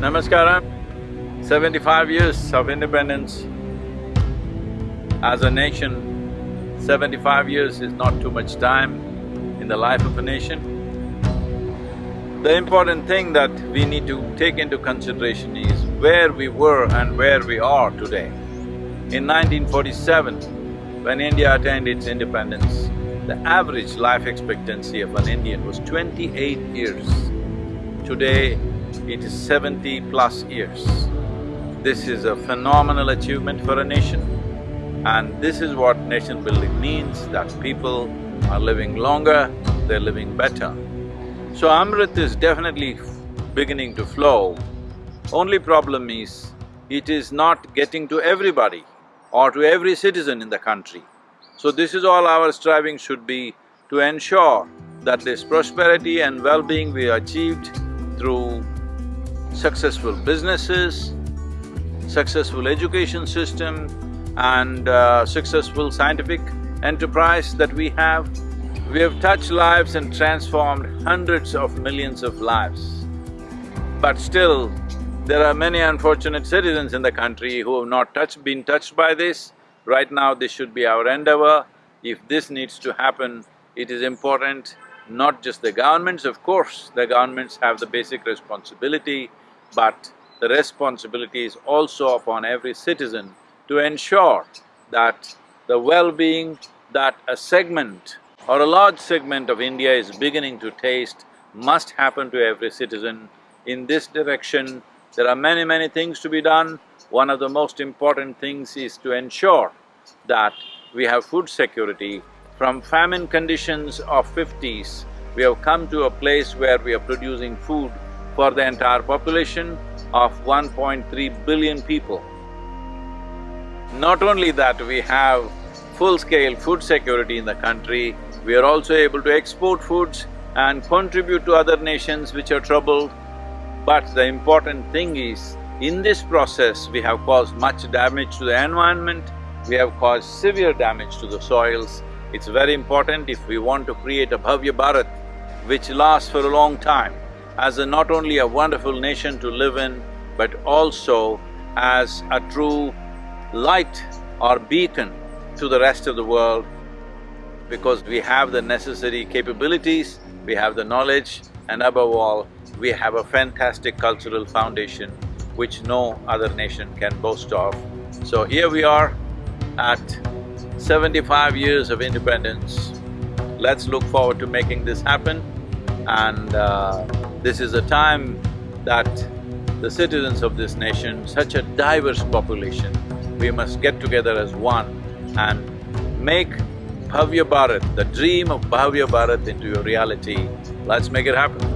Namaskaram. Seventy-five years of independence. As a nation, seventy-five years is not too much time in the life of a nation. The important thing that we need to take into consideration is where we were and where we are today. In 1947, when India attained its independence, the average life expectancy of an Indian was twenty-eight years. Today, it is seventy plus years. This is a phenomenal achievement for a nation and this is what nation building means, that people are living longer, they're living better. So Amrit is definitely beginning to flow. Only problem is, it is not getting to everybody or to every citizen in the country. So this is all our striving should be to ensure that this prosperity and well-being we achieved through successful businesses, successful education system and uh, successful scientific enterprise that we have. We have touched lives and transformed hundreds of millions of lives. But still, there are many unfortunate citizens in the country who have not touched… been touched by this Right now, this should be our endeavor. If this needs to happen, it is important not just the governments, of course, the governments have the basic responsibility, but the responsibility is also upon every citizen to ensure that the well-being that a segment or a large segment of India is beginning to taste must happen to every citizen. In this direction, there are many, many things to be done one of the most important things is to ensure that we have food security. From famine conditions of fifties, we have come to a place where we are producing food for the entire population of 1.3 billion people. Not only that, we have full-scale food security in the country, we are also able to export foods and contribute to other nations which are troubled. But the important thing is, in this process, we have caused much damage to the environment, we have caused severe damage to the soils. It's very important if we want to create a Bhavya Bharat which lasts for a long time, as a not only a wonderful nation to live in, but also as a true light or beacon to the rest of the world, because we have the necessary capabilities, we have the knowledge, and above all, we have a fantastic cultural foundation which no other nation can boast of. So here we are at seventy-five years of independence. Let's look forward to making this happen and uh, this is a time that the citizens of this nation, such a diverse population, we must get together as one and make Bhavya Bharat, the dream of Bhavya Bharat into a reality. Let's make it happen.